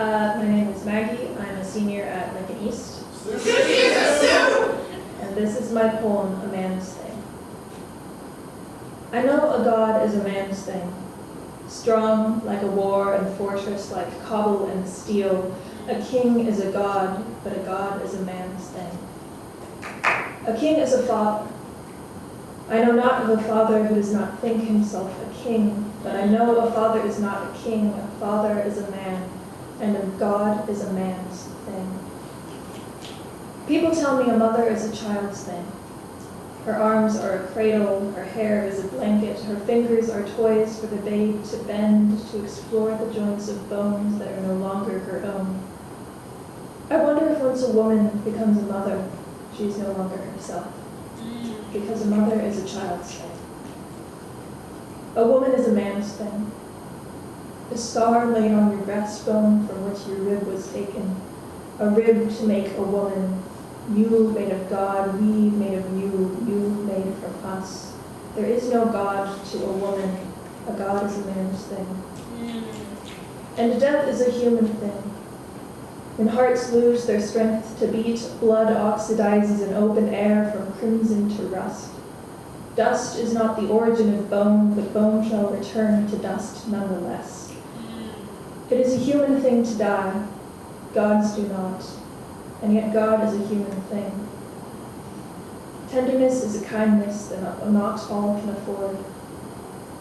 Uh, my name is Maggie. I'm a senior at Lincoln East. and this is my poem, A Man's Thing. I know a god is a man's thing, strong like a war and fortress, like cobble and steel. A king is a god, but a god is a man's thing. A king is a father. I know not of a father who does not think himself a king, but I know a father is not a king, a father is a man and a god is a man's thing. People tell me a mother is a child's thing. Her arms are a cradle, her hair is a blanket, her fingers are toys for the babe to bend, to explore the joints of bones that are no longer her own. I wonder if once a woman becomes a mother, she is no longer herself, because a mother is a child's thing. A woman is a man's thing. A scar laid on your breastbone from which your rib was taken, a rib to make a woman, you made of God, we made of you, you made from us. There is no God to a woman, a God is a man's thing. And death is a human thing. When hearts lose their strength to beat, blood oxidizes in open air from crimson to rust. Dust is not the origin of bone, but bone shall return to dust nonetheless. It is a human thing to die. Gods do not and yet God is a human thing. Tenderness is a kindness that not all can afford.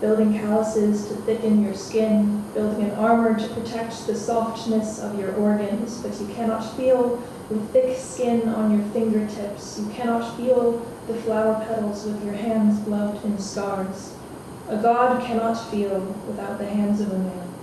Building calluses to thicken your skin, building an armor to protect the softness of your organs, but you cannot feel with thick skin on your fingertips. You cannot feel the flower petals with your hands gloved in scars. A god cannot feel without the hands of a man,